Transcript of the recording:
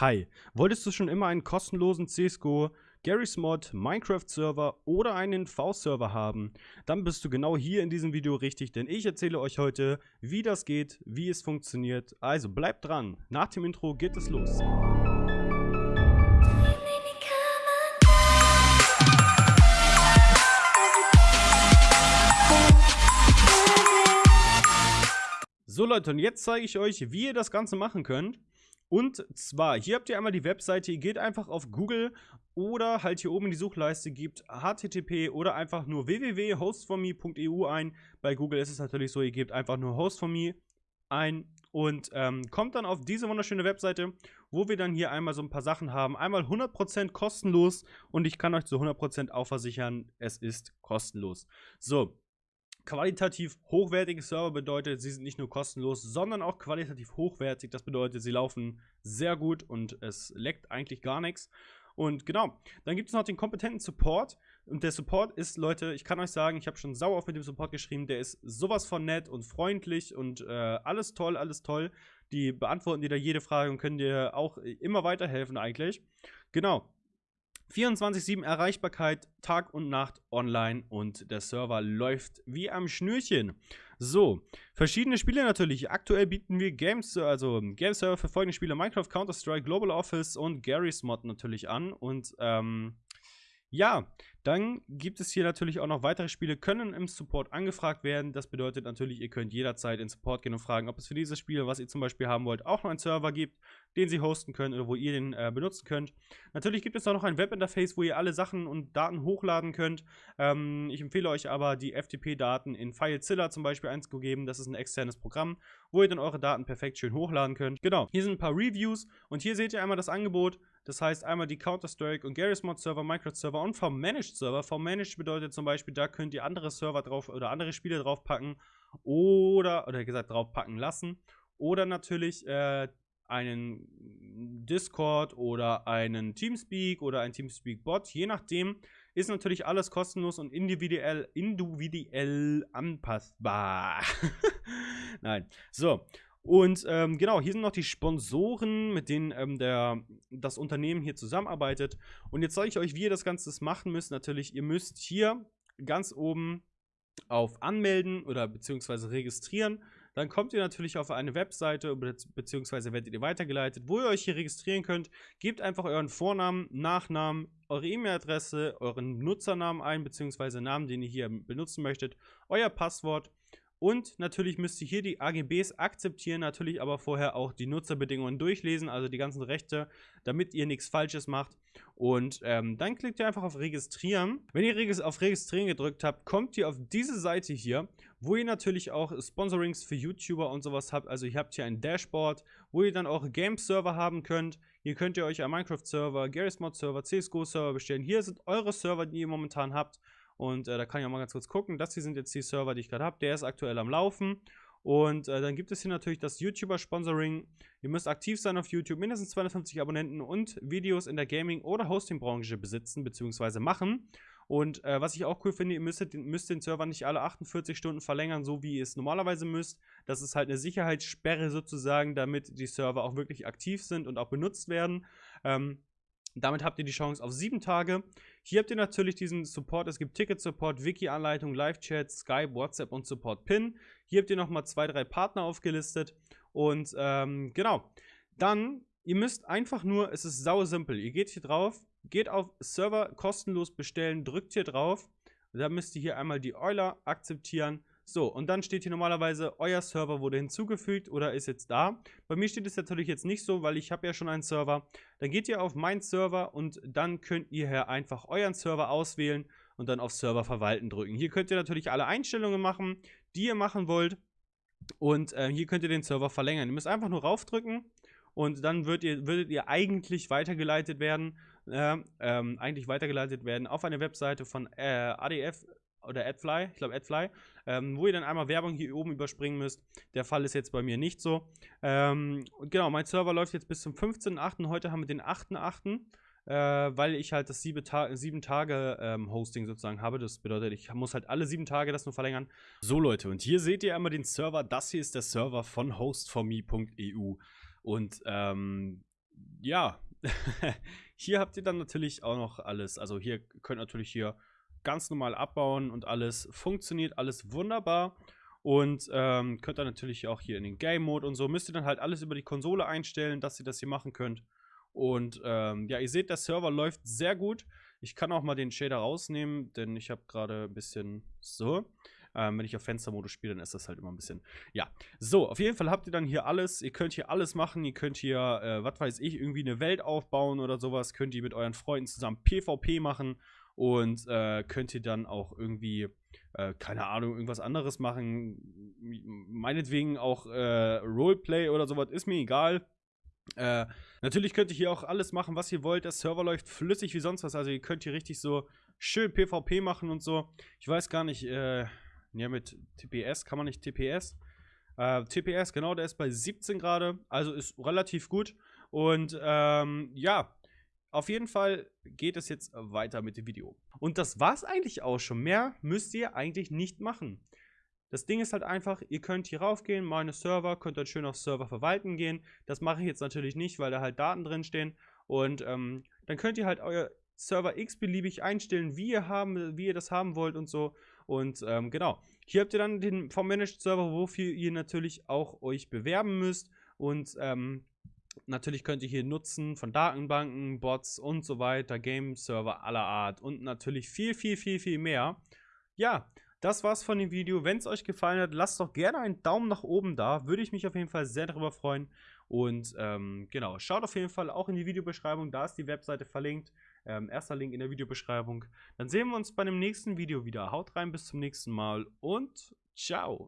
Hi, wolltest du schon immer einen kostenlosen CSGO, Garry's Mod, Minecraft-Server oder einen V-Server haben? Dann bist du genau hier in diesem Video richtig, denn ich erzähle euch heute, wie das geht, wie es funktioniert. Also bleibt dran, nach dem Intro geht es los. So Leute, und jetzt zeige ich euch, wie ihr das Ganze machen könnt. Und zwar, hier habt ihr einmal die Webseite, ihr geht einfach auf Google oder halt hier oben in die Suchleiste, gebt http oder einfach nur www.hostforme.eu ein. Bei Google ist es natürlich so, ihr gebt einfach nur hostforme ein und ähm, kommt dann auf diese wunderschöne Webseite, wo wir dann hier einmal so ein paar Sachen haben. Einmal 100% kostenlos und ich kann euch zu 100% auch versichern, es ist kostenlos. So, qualitativ hochwertige Server bedeutet, sie sind nicht nur kostenlos, sondern auch qualitativ hochwertig. Das bedeutet, sie laufen sehr gut und es leckt eigentlich gar nichts. Und genau, dann gibt es noch den kompetenten Support. Und der Support ist, Leute, ich kann euch sagen, ich habe schon sauer auf mit dem Support geschrieben, der ist sowas von nett und freundlich und äh, alles toll, alles toll. Die beantworten dir da jede Frage und können dir auch immer weiterhelfen eigentlich. Genau, 24-7 Erreichbarkeit, Tag und Nacht online und der Server läuft wie am Schnürchen. So, verschiedene Spiele natürlich. Aktuell bieten wir Games, also Game Server für folgende Spiele: Minecraft, Counter-Strike, Global Office und Garry's Mod natürlich an. Und ähm, ja, dann gibt es hier natürlich auch noch weitere Spiele, können im Support angefragt werden. Das bedeutet natürlich, ihr könnt jederzeit in Support gehen und fragen, ob es für dieses Spiel, was ihr zum Beispiel haben wollt, auch noch einen Server gibt, den sie hosten können oder wo ihr den äh, benutzen könnt. Natürlich gibt es auch noch ein Webinterface, wo ihr alle Sachen und Daten hochladen könnt. Ähm, ich empfehle euch aber, die FTP-Daten in FileZilla zum Beispiel einzugeben. Das ist ein externes Programm, wo ihr dann eure Daten perfekt schön hochladen könnt. Genau, hier sind ein paar Reviews und hier seht ihr einmal das Angebot. Das heißt einmal die Counter-Strike und Garry's Mod Server, Minecraft Server und V-Managed Server. V-Managed bedeutet zum Beispiel, da könnt ihr andere Server drauf oder andere Spiele draufpacken oder, oder gesagt, draufpacken lassen. Oder natürlich äh, einen Discord oder einen Teamspeak oder ein Teamspeak-Bot, je nachdem, ist natürlich alles kostenlos und individuell, individuell anpassbar. Nein. So. Und ähm, genau, hier sind noch die Sponsoren, mit denen ähm, der, das Unternehmen hier zusammenarbeitet. Und jetzt zeige ich euch, wie ihr das Ganze machen müsst. Natürlich, ihr müsst hier ganz oben auf Anmelden oder beziehungsweise registrieren. Dann kommt ihr natürlich auf eine Webseite beziehungsweise werdet ihr weitergeleitet, wo ihr euch hier registrieren könnt. Gebt einfach euren Vornamen, Nachnamen, eure E-Mail-Adresse, euren Nutzernamen ein beziehungsweise Namen, den ihr hier benutzen möchtet, euer Passwort und natürlich müsst ihr hier die AGBs akzeptieren, natürlich aber vorher auch die Nutzerbedingungen durchlesen, also die ganzen Rechte, damit ihr nichts Falsches macht. Und ähm, dann klickt ihr einfach auf Registrieren. Wenn ihr auf Registrieren gedrückt habt, kommt ihr auf diese Seite hier, wo ihr natürlich auch Sponsorings für YouTuber und sowas habt. Also ihr habt hier ein Dashboard, wo ihr dann auch Game-Server haben könnt. Hier könnt ihr euch einen Minecraft-Server, Garry's Mod-Server, CSGO-Server bestellen. Hier sind eure Server, die ihr momentan habt. Und äh, da kann ich auch mal ganz kurz gucken. Das hier sind jetzt die Server, die ich gerade habe. Der ist aktuell am Laufen. Und äh, dann gibt es hier natürlich das YouTuber-Sponsoring. Ihr müsst aktiv sein auf YouTube, mindestens 250 Abonnenten und Videos in der Gaming- oder Hosting-Branche besitzen bzw. machen. Und äh, was ich auch cool finde, ihr müsst, müsst, den Server nicht alle 48 Stunden verlängern, so wie ihr es normalerweise müsst. Das ist halt eine Sicherheitssperre sozusagen, damit die Server auch wirklich aktiv sind und auch benutzt werden. Ähm, damit habt ihr die Chance auf sieben Tage. Hier habt ihr natürlich diesen Support. Es gibt Ticket-Support, Wiki-Anleitung, Live-Chat, Skype, WhatsApp und Support-Pin. Hier habt ihr nochmal zwei, drei Partner aufgelistet. Und ähm, genau. Dann, ihr müsst einfach nur, es ist sau simpel. Ihr geht hier drauf, geht auf Server kostenlos bestellen, drückt hier drauf. Da müsst ihr hier einmal die Euler akzeptieren so, und dann steht hier normalerweise, euer Server wurde hinzugefügt oder ist jetzt da. Bei mir steht es natürlich jetzt nicht so, weil ich habe ja schon einen Server. Dann geht ihr auf mein Server und dann könnt ihr hier einfach euren Server auswählen und dann auf Server verwalten drücken. Hier könnt ihr natürlich alle Einstellungen machen, die ihr machen wollt. Und äh, hier könnt ihr den Server verlängern. Ihr müsst einfach nur raufdrücken und dann würdet ihr, würdet ihr eigentlich weitergeleitet werden, äh, ähm, eigentlich weitergeleitet werden auf eine Webseite von äh, ADF oder AdFly, ich glaube AdFly, ähm, wo ihr dann einmal Werbung hier oben überspringen müsst. Der Fall ist jetzt bei mir nicht so. Ähm, genau, mein Server läuft jetzt bis zum 15.8. Heute haben wir den 8.8. Äh, weil ich halt das sieben, Ta sieben Tage ähm, Hosting sozusagen habe. Das bedeutet, ich muss halt alle sieben Tage das nur verlängern. So Leute, und hier seht ihr einmal den Server. Das hier ist der Server von hostforme.eu. Und ähm, ja, hier habt ihr dann natürlich auch noch alles. Also hier könnt natürlich hier ganz normal abbauen und alles funktioniert, alles wunderbar. Und ähm, könnt ihr natürlich auch hier in den Game Mode und so, müsst ihr dann halt alles über die Konsole einstellen, dass ihr das hier machen könnt. Und ähm, ja, ihr seht, der Server läuft sehr gut. Ich kann auch mal den Shader rausnehmen, denn ich habe gerade ein bisschen so. Ähm, wenn ich auf Fenstermodus spiele, dann ist das halt immer ein bisschen. Ja, so, auf jeden Fall habt ihr dann hier alles. Ihr könnt hier alles machen. Ihr könnt hier, äh, was weiß ich, irgendwie eine Welt aufbauen oder sowas. Könnt ihr mit euren Freunden zusammen PvP machen und äh, könnt ihr dann auch irgendwie, äh, keine Ahnung, irgendwas anderes machen. Meinetwegen auch äh, Roleplay oder sowas, ist mir egal. Äh, natürlich könnt ihr hier auch alles machen, was ihr wollt. Der Server läuft flüssig wie sonst was. Also ihr könnt hier richtig so schön PvP machen und so. Ich weiß gar nicht, äh, ja, mit TPS kann man nicht TPS. Äh, TPS, genau, der ist bei 17 Grad, also ist relativ gut. Und ähm, ja, auf jeden Fall geht es jetzt weiter mit dem Video. Und das war's eigentlich auch schon. Mehr müsst ihr eigentlich nicht machen. Das Ding ist halt einfach, ihr könnt hier raufgehen, meine Server, könnt dann schön auf Server verwalten gehen. Das mache ich jetzt natürlich nicht, weil da halt Daten drin stehen. Und ähm, dann könnt ihr halt euer Server x-beliebig einstellen, wie ihr, haben, wie ihr das haben wollt und so. Und ähm, genau, hier habt ihr dann den vom Managed Server, wofür ihr natürlich auch euch bewerben müsst. Und ähm, natürlich könnt ihr hier nutzen von Datenbanken, Bots und so weiter, Game Server aller Art und natürlich viel, viel, viel, viel mehr. Ja, das war's von dem Video. Wenn es euch gefallen hat, lasst doch gerne einen Daumen nach oben da. Würde ich mich auf jeden Fall sehr darüber freuen. Und ähm, genau, schaut auf jeden Fall auch in die Videobeschreibung. Da ist die Webseite verlinkt. Ähm, erster Link in der Videobeschreibung. Dann sehen wir uns bei dem nächsten Video wieder. Haut rein, bis zum nächsten Mal und ciao.